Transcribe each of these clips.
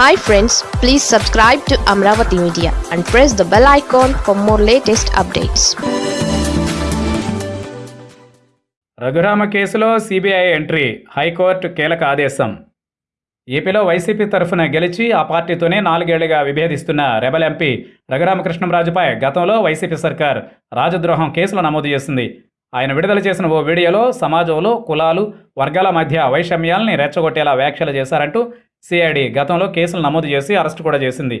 Hi friends please subscribe to Amaravati media and press the bell icon for more latest updates Raghurama కేసులో CBI entry high court కీలక ఆదేశం. ఏపీలో YCP తరఫున గెలిచి ఆ పార్టీతోనే నాలుగేళ్ళుగా విభేదిస్తున్న రెబల్ ఎంపీ రఘురామకృష్ణంరాజుపై గతంలో వైసీపీ సర్కార్ రాజద్రోహం కేసులు నమోదు చేసింది. ఆయన విడుదల చేసిన ఓ వీడియోలో సమాజంలో కులాలు వర్గాల మధ్య వైషమ్యాల్ని రెచ్చగొట్టేలా వ్యాఖ్యలు చేశారంటూ సిఐడి గతంలో కేసులు నమోదు చేసి అరెస్టు కూడా చేసింది.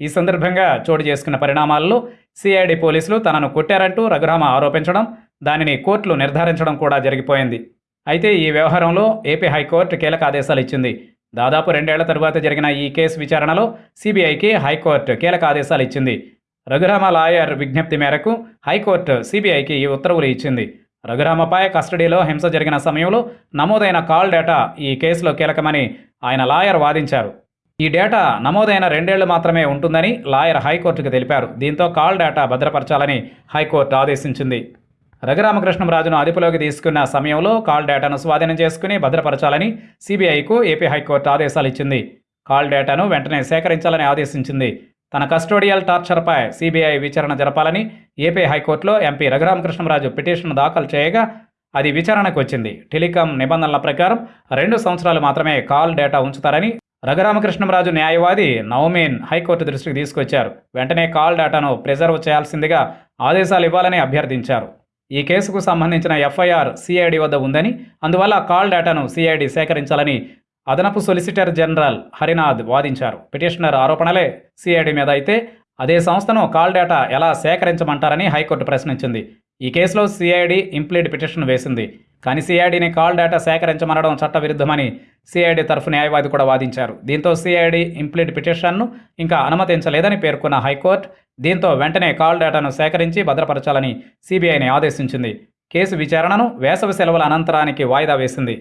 ఈ సందర్భంగా చోటు చేసుకున్న పరిణామాల్లో సిఐడి పోలీసులు తనను కొట్టారంటూ రఘురామ ఆరోపించడం దానిని కోర్టులు నిర్ధారించడం కూడా జరిగిపోయింది. అయితే ఈ వ్యవహారంలో ఏపీ హైకోర్టు కీలక ఆదేశాలు ఇచ్చింది. దాదాపు రెండేళ్ళ తరువాత జరిగిన ఈ కేసు విచారణలో సిబిఐకి హైకోర్టు కీలక ఆదేశాలు ఇచ్చింది. రఘురామ లాయర్ విజ్ఞప్తి మేరకు హైకోర్టు సిబిఐకి ఈ ఉత్తర్వులు ఇచ్చింది. రఘురామపై కస్టడీలో హింస జరిగిన సమయంలో నమోదైన కాల్ డేటా ఈ కేసులో కీలకమని ఆయన లాయర్ వాదించారు. ఈ డేటా నమోదైన రెండేళ్ళు మాత్రమే ఉంటుందని లాయర్ హైకోర్టుకు తెలిపారు. దీంతో కాల్ డేటా భద్రపరచాలని హైకోర్టు ఆదేశించింది. రఘురామకృష్ణంరాజును అదుపులోకి తీసుకున్న సమయంలో కాల్ డేటాను స్వాధీనం చేసుకుని భద్రపరచాలని సిబిఐకు ఏపీ హైకోర్టు ఆదేశాలు ఇచ్చింది. కాల్ డేటాను వెంటనే సేకరించాలని ఆదేశించింది. తన కస్టోడియల్ టార్చర్పై సిబిఐ విచారణ జరపాలని ఏపీ హైకోర్టులో ఎంపీ రఘురామకృష్ణరాజు పిటిషన్ దాఖలు చేయగా అది విచారణకు వచ్చింది. టెలికాం నిబంధనల ప్రకారం రెండు సంవత్సరాలు మాత్రమే కాల్ డేటా ఉంచుతారని రఘురామకృష్ణంరాజు న్యాయవాది నవమీన్ హైకోర్టు దృష్టికి తీసుకొచ్చారు. వెంటనే కాల్ డేటాను ప్రిజర్వ్ చేయాల్సిందిగా ఆదేశాలు ఇవ్వాలని అభ్యర్థించారు. ఈ కేసుకు సంబంధించిన ఎఫ్ఐఆర్ సిఐడి వద్ద ఉందని అందువల్ల కాల్ డేటాను సిఐడి సేకరించాలని అదనపు సొలిసిటర్ జనరల్ హరినాథ్ వాదించారు. పిటిషనర్ ఆరోపణలే సిఐడి మీద అయితే అదే సంస్థను కాల్ డేటా ఎలా సేకరించమంటారని హైకోర్టు ప్రశ్నించింది. ఈ కేసులో సిఐడి ఇంప్లీడ్ పిటిషన్ వేసింది. కానీ సిఐడిని కాల్ డేటా సేకరించమనడం చట్టవిరుద్ధమని సిఐడి తరఫు న్యాయవాది కూడా వాదించారు. దీంతో సిఐడి ఇంప్లీడ్ పిటిషన్ను ఇంకా అనుమతించలేదని పేర్కొన్న హైకోర్టు దీంతో వెంటనే కాల్ డేటాను సేకరించి భద్రపరచాలని సిబిఐని ఆదేశించింది. కేసు విచారణను వేసవి సెలవుల అనంతరానికి వాయిదా వేసింది.